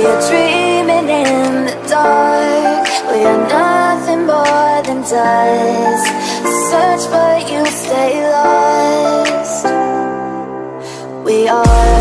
We are dreaming in the dark. We are nothing more than dust. Search but you stay lost. We are